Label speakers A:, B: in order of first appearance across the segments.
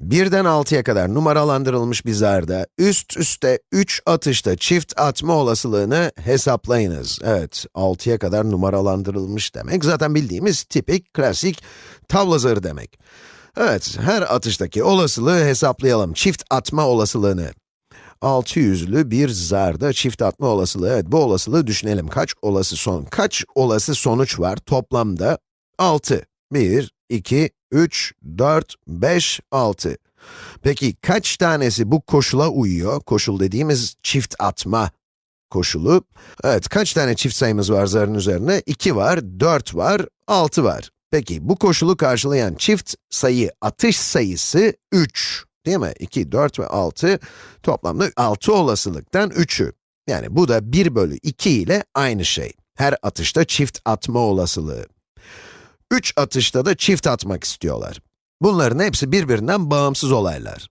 A: Birden 6'ya kadar numaralandırılmış bir zarda üst üste 3 atışta çift atma olasılığını hesaplayınız. Evet, 6'ya kadar numaralandırılmış demek zaten bildiğimiz tipik, klasik tavla zarı demek. Evet, her atıştaki olasılığı hesaplayalım. Çift atma olasılığını. 600'lü bir zarda çift atma olasılığı. Evet, bu olasılığı düşünelim. Kaç olası son, kaç olası sonuç var toplamda? 6. 1, 2, 3, 4, 5, 6. Peki kaç tanesi bu koşula uyuyor? Koşul dediğimiz çift atma koşulu. Evet, kaç tane çift sayımız var zarın üzerine? 2 var, 4 var, 6 var. Peki bu koşulu karşılayan çift sayı atış sayısı 3. Değil mi? 2, 4 ve 6 toplamda 6 olasılıktan 3'ü. Yani bu da 1 bölü 2 ile aynı şey. Her atışta çift atma olasılığı. 3 atışta da çift atmak istiyorlar. Bunların hepsi birbirinden bağımsız olaylar.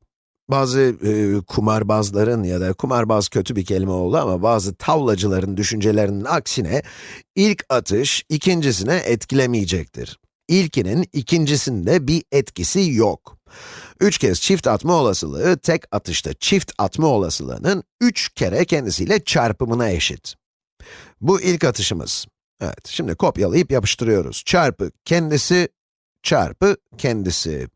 A: Bazı e, kumarbazların ya da kumarbaz kötü bir kelime oldu ama bazı tavlacıların düşüncelerinin aksine ilk atış ikincisine etkilemeyecektir. İlkinin ikincisinde bir etkisi yok. 3 kez çift atma olasılığı tek atışta çift atma olasılığının 3 kere kendisiyle çarpımına eşit. Bu ilk atışımız. Evet, şimdi kopyalayıp yapıştırıyoruz. Çarpı kendisi, çarpı kendisi.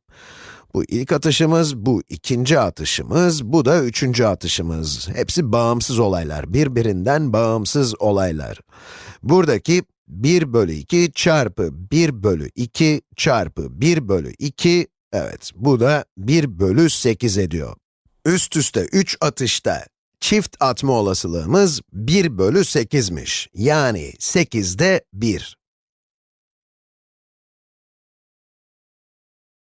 A: Bu ilk atışımız, bu ikinci atışımız, bu da üçüncü atışımız. Hepsi bağımsız olaylar, birbirinden bağımsız olaylar. Buradaki 1 bölü 2 çarpı 1 bölü 2 çarpı 1 bölü 2, evet bu da 1 bölü 8 ediyor. Üst üste 3 atışta çift atma olasılığımız 1 bölü 8'miş. Yani 8'de 1.